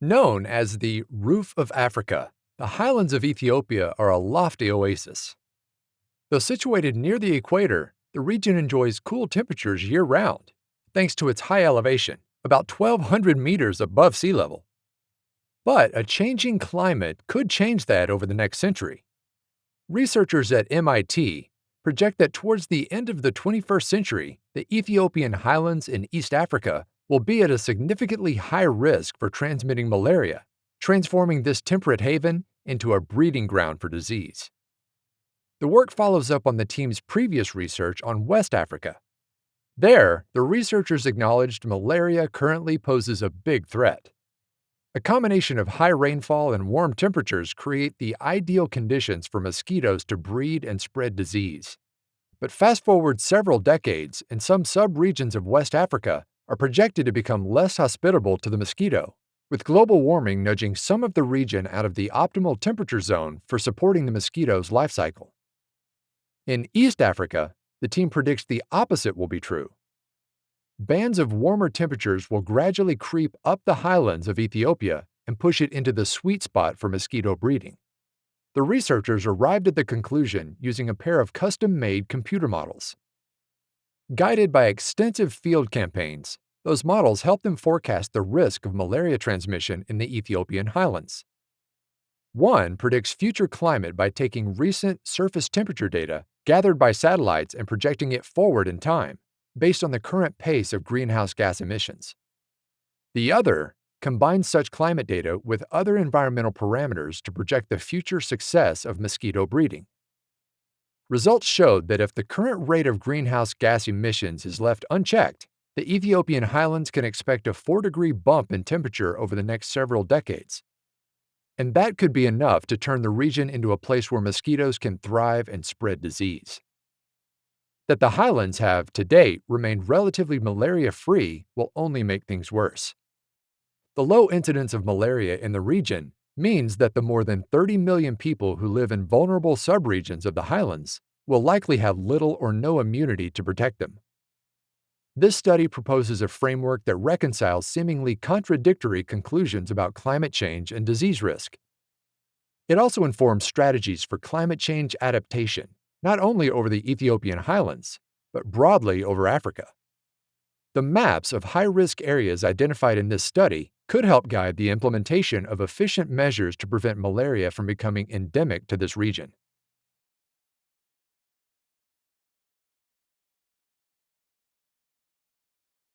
Known as the Roof of Africa, the highlands of Ethiopia are a lofty oasis. Though situated near the equator, the region enjoys cool temperatures year round, thanks to its high elevation, about 1,200 meters above sea level. But a changing climate could change that over the next century. Researchers at MIT project that towards the end of the 21st century, the Ethiopian highlands in East Africa will be at a significantly high risk for transmitting malaria, transforming this temperate haven into a breeding ground for disease. The work follows up on the team's previous research on West Africa. There, the researchers acknowledged malaria currently poses a big threat. A combination of high rainfall and warm temperatures create the ideal conditions for mosquitoes to breed and spread disease. But fast forward several decades, and some sub-regions of West Africa are projected to become less hospitable to the mosquito, with global warming nudging some of the region out of the optimal temperature zone for supporting the mosquito's life cycle. In East Africa, the team predicts the opposite will be true. Bands of warmer temperatures will gradually creep up the highlands of Ethiopia and push it into the sweet spot for mosquito breeding. The researchers arrived at the conclusion using a pair of custom-made computer models. Guided by extensive field campaigns, those models help them forecast the risk of malaria transmission in the Ethiopian highlands. One predicts future climate by taking recent surface temperature data gathered by satellites and projecting it forward in time, based on the current pace of greenhouse gas emissions. The other combines such climate data with other environmental parameters to project the future success of mosquito breeding. Results showed that if the current rate of greenhouse gas emissions is left unchecked, the Ethiopian highlands can expect a 4 degree bump in temperature over the next several decades. And that could be enough to turn the region into a place where mosquitoes can thrive and spread disease. That the highlands have, to date, remained relatively malaria free will only make things worse. The low incidence of malaria in the region means that the more than 30 million people who live in vulnerable subregions of the highlands will likely have little or no immunity to protect them. This study proposes a framework that reconciles seemingly contradictory conclusions about climate change and disease risk. It also informs strategies for climate change adaptation, not only over the Ethiopian highlands, but broadly over Africa. The maps of high-risk areas identified in this study could help guide the implementation of efficient measures to prevent malaria from becoming endemic to this region.